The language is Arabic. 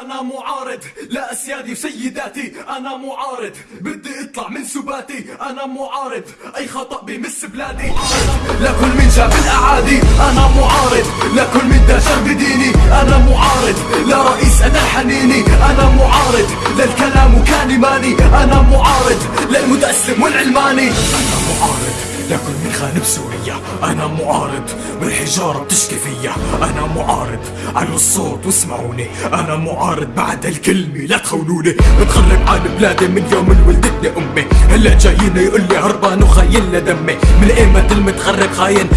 أنا معارض لا أسيادي وسيداتي أنا معارض. بدي أطلع من سباتي. أنا معارض. أي خطأ بمس بلادي. لكل من جاب الأعادي. أنا معارض لكل من داشر بديني. أنا معارض لا رئيس أنا الحنيني. أنا معارض للكلام وكان ماني أنا معارض للمتأسلم والعلماني. لكل من خان بسوريا أنا معارض بالحجارة بتشكي فيا أنا معارض علوا الصوت واسمعوني. أنا معارض بعد الكلمة لا تخونوني. بتخرب عن بلادي من يوم ولدتني أمي. هلا جايين يقول لي هربان وخاين لدمي. من أيمة المتخرب خاين.